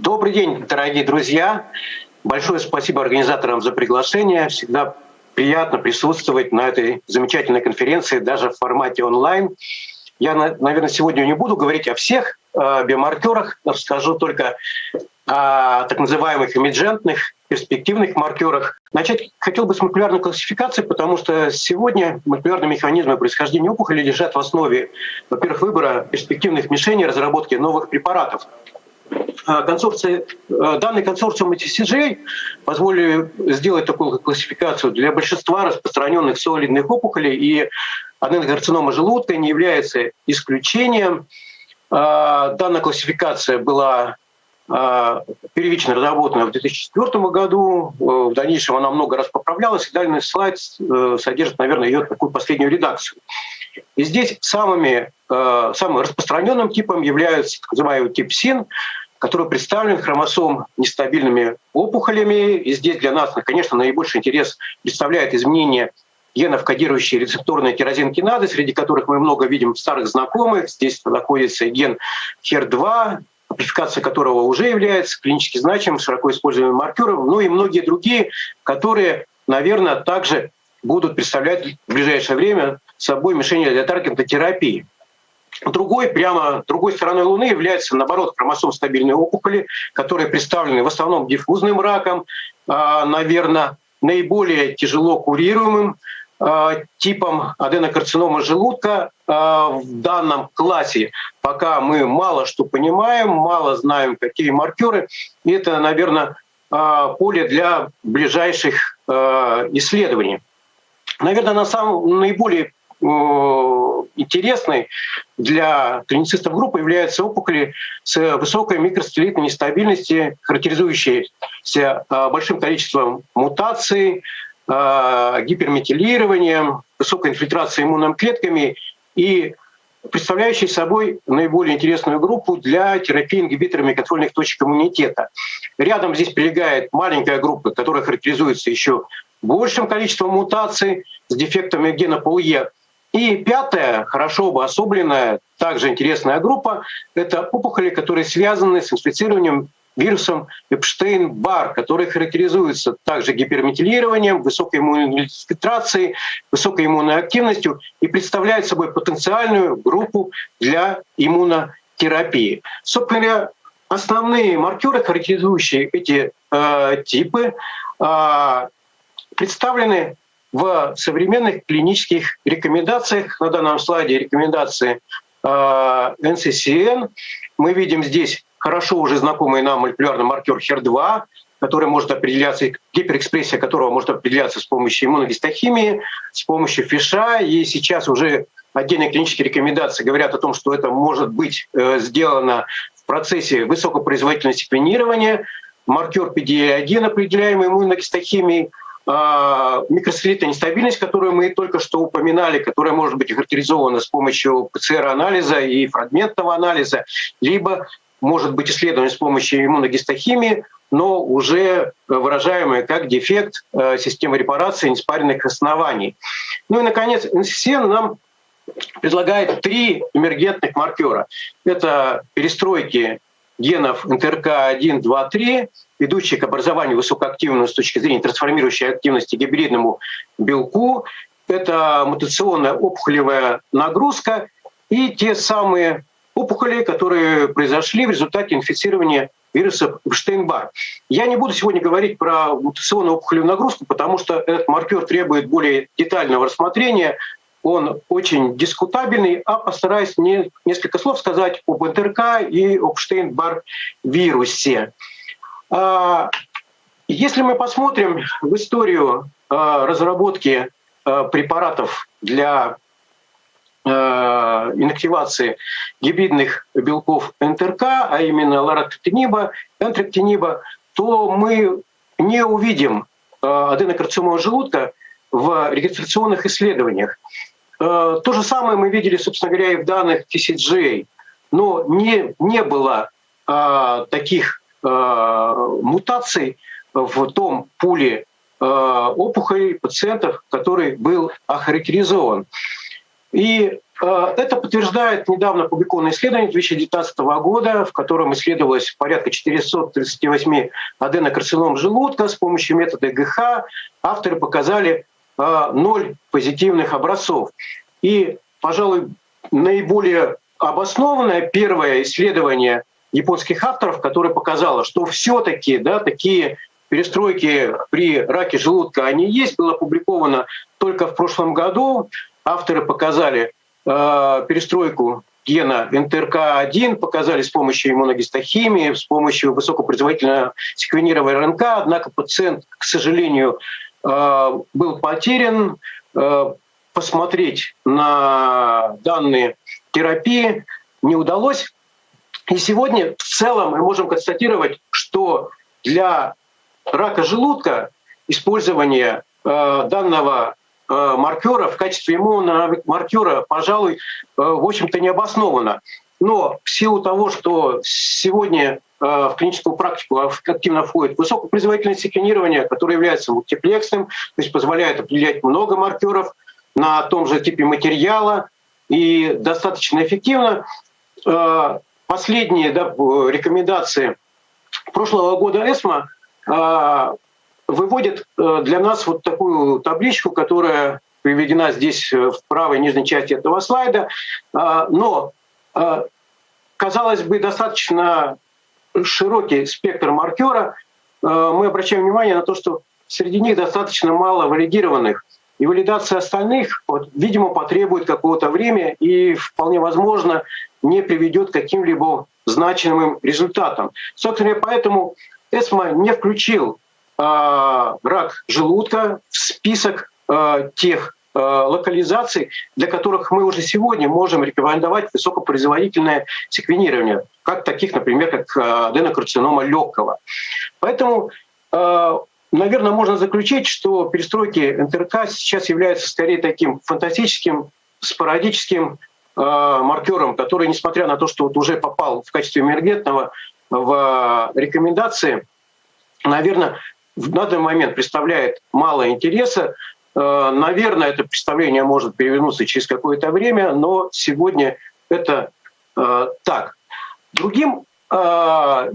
Добрый день, дорогие друзья. Большое спасибо организаторам за приглашение. Всегда приятно присутствовать на этой замечательной конференции, даже в формате онлайн. Я, наверное, сегодня не буду говорить о всех э, биомаркерах, расскажу только о так называемых эмиджентных, перспективных маркерах. Начать хотел бы с молекулярной классификации, потому что сегодня молекулярные механизмы происхождения опухоли лежат в основе, во-первых, выбора перспективных мишеней, разработки новых препаратов. А, консорция, а, данный консорциум TCJ позволили сделать такую классификацию для большинства распространенных солидных опухолей, и аденокарцинома желудка не является исключением. А, данная классификация была первично разработана в 2004 году. В дальнейшем она много раз поправлялась, и данный слайд э, содержит, наверное, ее такую последнюю редакцию. И здесь самыми, самым распространенным типом является так называемый тип СИН, который представлен хромосом нестабильными опухолями. И здесь для нас, конечно, наибольший интерес представляет изменение генов, кодирующие рецепторные тирозинкиназы, среди которых мы много видим старых знакомых. Здесь находится ген HER2, амплификация которого уже является клинически значимым, широко используемым маркером, ну и многие другие, которые, наверное, также будут представлять в ближайшее время собой мишень для таргетной терапии. Другой, прямо другой стороной Луны является, наоборот, хромосом стабильной опухоли, которые представлены в основном диффузным раком, а, наверное, наиболее тяжело курируемым а, типом аденокарцинома желудка а, в данном классе. Пока мы мало что понимаем, мало знаем, какие маркеры. И это, наверное, поле для ближайших исследований. Наверное, на самом наиболее интересной для клиницистов группы являются опухоли с высокой микростелитной нестабильностью, характеризующиеся а, большим количеством мутаций, а, гиперметилированием, высокой инфильтрацией иммунными клетками и представляющий собой наиболее интересную группу для терапии ингибиторами контрольных точек иммунитета. Рядом здесь прилегает маленькая группа, которая характеризуется еще большим количеством мутаций с дефектами гена ПУЕ, и пятая, хорошо обособленная, также интересная группа, это опухоли, которые связаны с инфицированием вирусом Эпштейн-Бар, который характеризуется также гиперметилированием, высокой иммунной фильтрацией, высокой иммунной активностью и представляет собой потенциальную группу для иммунотерапии. Собственно основные маркеры, характеризующие эти э, типы, э, представлены в современных клинических рекомендациях, на данном слайде рекомендации NCCN, э, мы видим здесь хорошо уже знакомый нам молекулярный маркер HER2, который может определяться, гиперэкспрессия которого может определяться с помощью иммуногистохимии, с помощью фиша. И сейчас уже отдельные клинические рекомендации говорят о том, что это может быть э, сделано в процессе высокопроизводительного секвенирования. Маркер PDA1, определяемый иммуногистохимией, а, микросателлитная нестабильность, которую мы только что упоминали, которая может быть характеризована с помощью ПЦР-анализа и фрагментного анализа, либо может быть исследована с помощью иммуногистохимии, но уже выражаемая как дефект э, системы репарации неспаренных оснований. Ну и, наконец, НССН нам предлагает три эмергентных маркера. Это перестройки генов НТРК-1, 2, 3, ведущие к образованию высокоактивного с точки зрения трансформирующей активности гибридному белку. Это мутационная опухолевая нагрузка и те самые опухоли, которые произошли в результате инфицирования вируса Штейнбар. Я не буду сегодня говорить про мутационную опухолевую нагрузку, потому что этот маркер требует более детального рассмотрения он очень дискутабельный, а постараюсь не, несколько слов сказать об НТРК и об Штейн-Бар вирусе. А, если мы посмотрим в историю а, разработки а, препаратов для инактивации гибридных белков НТРК, а именно лароктиниба, энтректиниба, то мы не увидим аденокарциномного желудка в регистрационных исследованиях. Э, то же самое мы видели, собственно говоря, и в данных TCG, но не, не было а, таких а, мутаций в том пуле опухолей пациентов, который был охарактеризован. И э, это подтверждает недавно опубликованное исследование 2019 года, в котором исследовалось порядка 438 аденокарцином желудка с помощью метода ГХ. Авторы показали э, ноль позитивных образцов. И, пожалуй, наиболее обоснованное первое исследование японских авторов, которое показало, что все-таки да, такие перестройки при раке желудка, они есть, было опубликовано только в прошлом году. Авторы показали э, перестройку гена НТРК-1 показали с помощью иммуногистохимии, с помощью высокопроизводительного секвенирования РНК, однако пациент, к сожалению, был потерян. Э, посмотреть на данные терапии не удалось. И сегодня в целом мы можем констатировать, что для рака желудка использование э, данного э, маркера в качестве иммунного маркера, пожалуй, э, в общем-то не обосновано. Но в силу того, что сегодня э, в клиническую практику активно входит высокопроизводительное секвенирование, которое является мультиплексным, то есть позволяет определять много маркеров на том же типе материала и достаточно эффективно. Э, последние да, рекомендации прошлого года ЭСМА а, выводит э, для нас вот такую табличку, которая приведена здесь э, в правой нижней части этого слайда. А, но, э, казалось бы, достаточно широкий спектр маркера. Мы обращаем внимание на то, что среди них достаточно мало валидированных. И валидация остальных, вот, видимо, потребует какого-то времени и вполне возможно не приведет к каким-либо значимым результатам. Собственно, поэтому ЭСМА не включил э, рак желудка в список э, тех э, локализаций, для которых мы уже сегодня можем рекомендовать высокопроизводительное секвенирование, как таких, например, как аденокарцинома легкого. Поэтому, наверное, можно заключить, что перестройки НТРК сейчас являются скорее таким фантастическим, спорадическим маркером, который, несмотря на то, что вот уже попал в качестве эмергентного в рекомендации, наверное, в данный момент представляет мало интереса. Э, наверное, это представление может перевернуться через какое-то время, но сегодня это э, так. Другим э,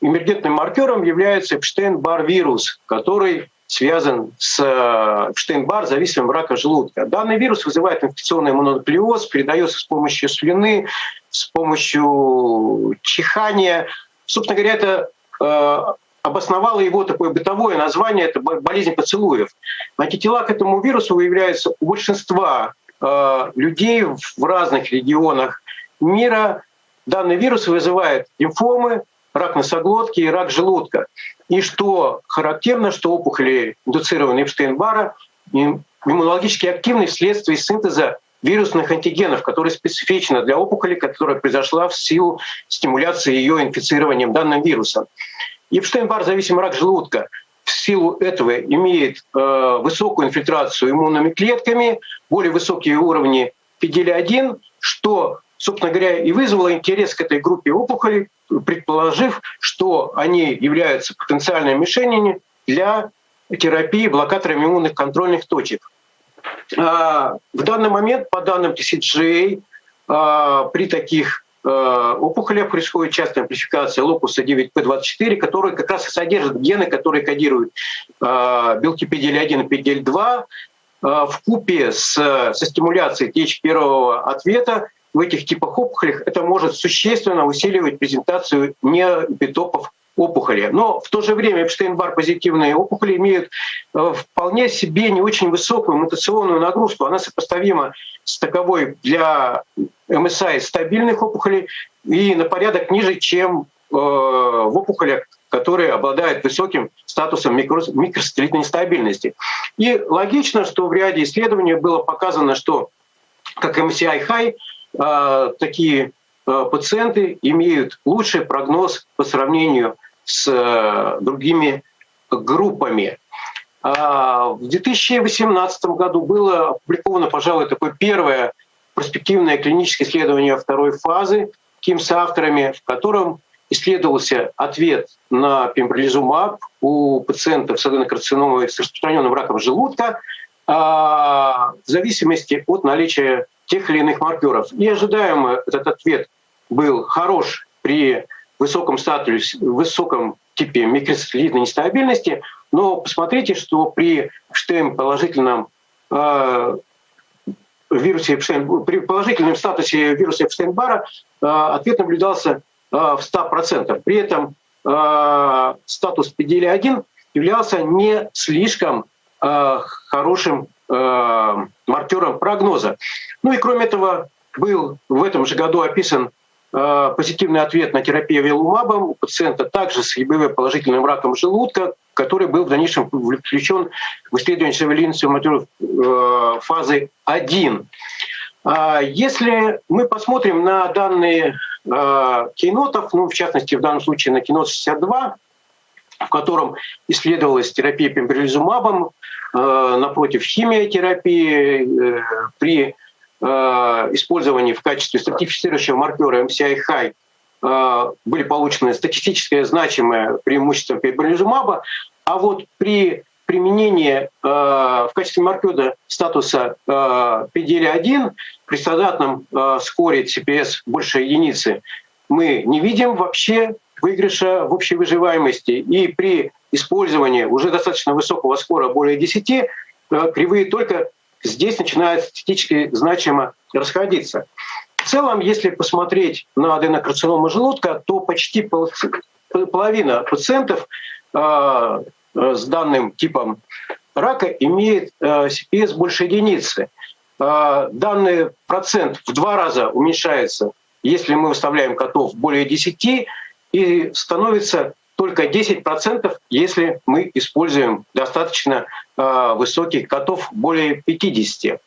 эмергентным маркером является Эпштейн-Бар-вирус, который связан с Эпштейн-Бар, зависимым рака желудка. Данный вирус вызывает инфекционный мононуклеоз, передается с помощью слюны, с помощью чихания, Собственно говоря, это обосновало его такое бытовое название, это болезнь поцелуев. Антитела к этому вирусу выявляются у большинства э, людей в разных регионах мира. Данный вирус вызывает лимфомы, рак носоглотки и рак желудка. И что характерно, что опухоли, индуцированные Эпштейн-Бара, иммунологически активны вследствие синтеза вирусных антигенов, которые специфичны для опухоли, которая произошла в силу стимуляции ее инфицированием данным вирусом. Епштейн-Бар зависимый рак желудка в силу этого имеет э, высокую инфильтрацию иммунными клетками, более высокие уровни PDL-1, что, собственно говоря, и вызвало интерес к этой группе опухолей, предположив, что они являются потенциальными мишенями для терапии блокаторами иммунных контрольных точек. А, в данный момент, по данным TCGA, а, при таких опухолях происходит частая амплификация локуса 9P24, который как раз и содержит гены, которые кодируют белки PDL1 и PDL2 в купе с, со стимуляцией TH1 ответа в этих типах опухолях. Это может существенно усиливать презентацию неэпитопов опухоли. Но в то же время Эпштейн-Бар позитивные опухоли имеют э, вполне себе не очень высокую мутационную нагрузку. Она сопоставима с таковой для МСА стабильных опухолей и на порядок ниже, чем э, в опухолях, которые обладают высоким статусом микросателлитной нестабильности. И логично, что в ряде исследований было показано, что как MCI-high э, такие пациенты имеют лучший прогноз по сравнению с э, другими группами. А, в 2018 году было опубликовано, пожалуй, такое первое перспективное клиническое исследование второй фазы КИМ с авторами, в котором исследовался ответ на пембролизумаб у пациентов с аденокарциномой с распространенным раком желудка а, в зависимости от наличия тех или иных маркеров. И ожидаемо этот ответ был хорош при высоком статусе, высоком типе микросателлитной нестабильности, но посмотрите, что при Штейн положительном э, вирусе Эпштейн, при положительном статусе вируса Эпштейн-Бара э, ответ наблюдался э, в 100%. При этом э, статус PDL-1 являлся не слишком э, хорошим э, маркером прогноза. Ну и кроме этого был в этом же году описан э, позитивный ответ на терапию велумабом у пациента также с ЕБВ положительным раком желудка, который был в дальнейшем включен в исследование материалов э, фазы 1. А если мы посмотрим на данные э, кейнотов, ну, в частности, в данном случае на кинот 62, в котором исследовалась терапия пембролизумабом э, напротив химиотерапии при использовании в качестве стратифицирующего маркера MCI-high Э, были получены статистическое значимое преимущество пембролизумаба, а вот при применении э, в качестве маркера статуса э, PDL-1 при стандартном э, скоре CPS больше единицы мы не видим вообще выигрыша в общей выживаемости. И при использовании уже достаточно высокого скора, более 10, э, кривые только здесь начинают статистически значимо расходиться. В целом, если посмотреть на аденокарциному желудка, то почти половина пациентов э, с данным типом рака имеет э, CPS больше единицы. Э, данный процент в два раза уменьшается, если мы выставляем котов более 10, и становится только 10%, если мы используем достаточно высоких котов более 50.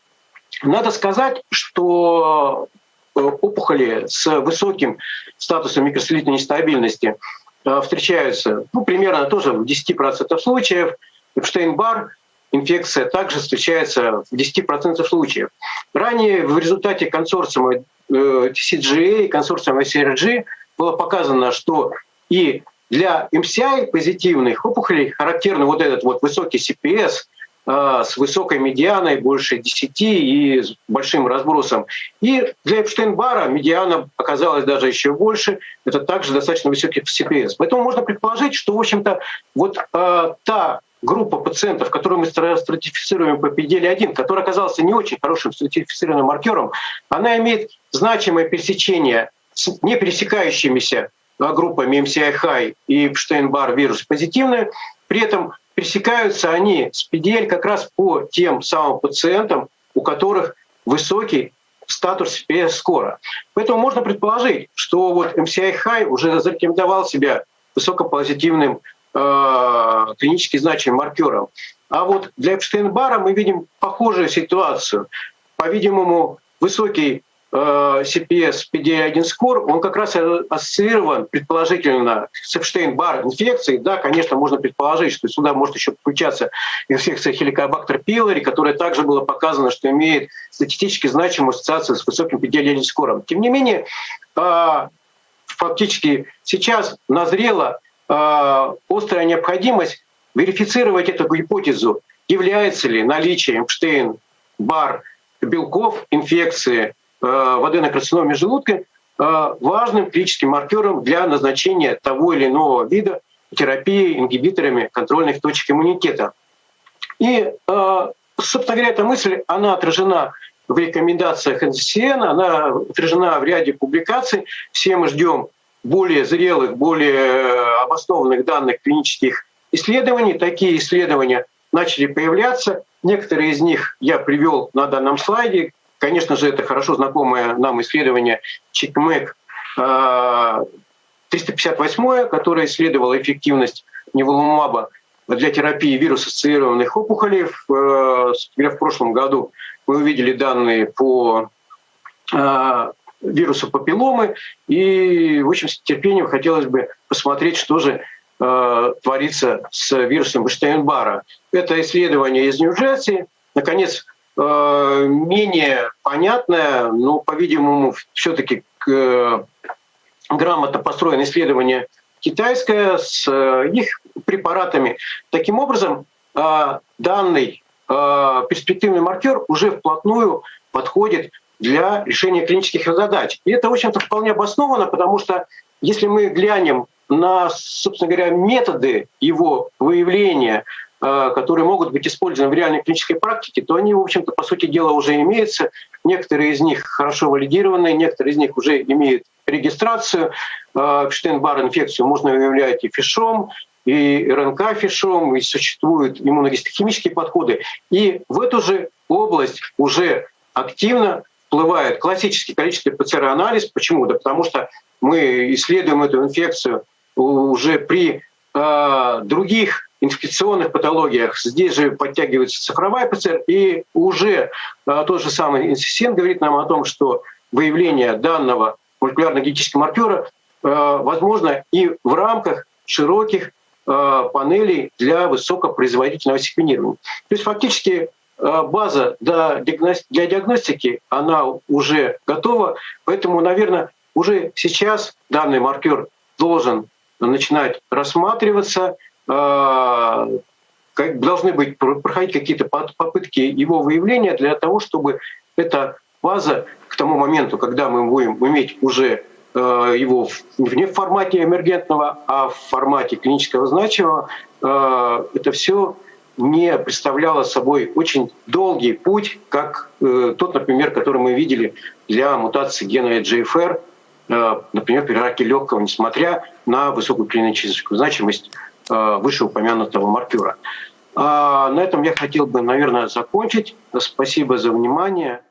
Надо сказать, что Э, опухоли с высоким статусом микросолитной нестабильности э, встречаются ну, примерно тоже в 10% случаев. Эпштейн-Бар инфекция также встречается в 10% случаев. Ранее в результате консорциума э, TCGA и консорциума CRG было показано, что и для MCI позитивных опухолей характерный вот этот вот высокий CPS – а, с высокой медианой, больше 10 и с большим разбросом. И для Эпштейн-Бара медиана оказалась даже еще больше. Это также достаточно высокий CPS. Поэтому можно предположить, что, в общем-то, вот э, та группа пациентов, которую мы стратифицируем по PDL-1, которая оказалась не очень хорошим стратифицированным маркером, она имеет значимое пересечение с не пересекающимися группами MCI-High и Эпштейн-Бар вирус позитивные. При этом пересекаются они с PDL как раз по тем самым пациентам, у которых высокий статус PS-скора. Поэтому можно предположить, что вот MCI-High уже зарекомендовал себя высокопозитивным э, клинически значимым маркером. А вот для Эпштейн-Бара мы видим похожую ситуацию. По-видимому, высокий CPS PD1 скор, он как раз ассоциирован предположительно с Эпштейн-Бар инфекцией. Да, конечно, можно предположить, что сюда может еще включаться инфекция хеликобактер пилори, которая также было показано, что имеет статистически значимую ассоциацию с высоким PD1 скором. Тем не менее, э, фактически сейчас назрела э, острая необходимость верифицировать эту гипотезу, является ли наличие Эпштейн-Бар белков инфекции Э, аденокарциноме желудка э, важным клиническим маркером для назначения того или иного вида терапии ингибиторами контрольных точек иммунитета. И, э, собственно говоря, эта мысль, она отражена в рекомендациях НССН, она отражена в ряде публикаций. Все мы ждем более зрелых, более обоснованных данных клинических исследований. Такие исследования начали появляться. Некоторые из них я привел на данном слайде. Конечно же, это хорошо знакомое нам исследование ЧИКМЭК 358, которое исследовало эффективность неволумаба для терапии вирус-ассоциированных опухолей. В, э, в прошлом году мы увидели данные по э, вирусу папилломы, и, в общем, с терпением хотелось бы посмотреть, что же э, творится с вирусом Бештейн-Бара. Это исследование из Нью-Джерси. Наконец, Э, менее понятное, но, по-видимому, все-таки э, грамотно построено исследование китайское с э, их препаратами. Таким образом, данный перспективный маркер уже вплотную подходит для решения клинических задач. И это, в общем-то, вполне обосновано, потому что если мы глянем на, собственно говоря, методы его выявления, которые могут быть использованы в реальной клинической практике, то они, в общем-то, по сути дела уже имеются. Некоторые из них хорошо валидированы, некоторые из них уже имеют регистрацию. Штейн-бар инфекцию можно выявлять и фишом, и РНК фишом, и существуют иммуногистохимические подходы. И в эту же область уже активно всплывает классический количественный ПЦР-анализ. Почему? Да потому что мы исследуем эту инфекцию уже при э, других инфекционных патологиях. Здесь же подтягивается цифровая ПЦР, и уже э, тот же самый инсисин говорит нам о том, что выявление данного молекулярно-генетического маркера э, возможно и в рамках широких панелей для высокопроизводительного секвенирования. То есть фактически база для диагностики, она уже готова, поэтому, наверное, уже сейчас данный маркер должен начинать рассматриваться, должны быть проходить какие-то попытки его выявления для того, чтобы эта база к тому моменту, когда мы будем иметь уже э, его не в формате эмергентного, а в формате клинического значимого, э, это все не представляло собой очень долгий путь, как э, тот, например, который мы видели для мутации гена GFR, например, при раке легкого, несмотря на высокую клиническую значимость вышеупомянутого маркера. А на этом я хотел бы, наверное, закончить. Спасибо за внимание.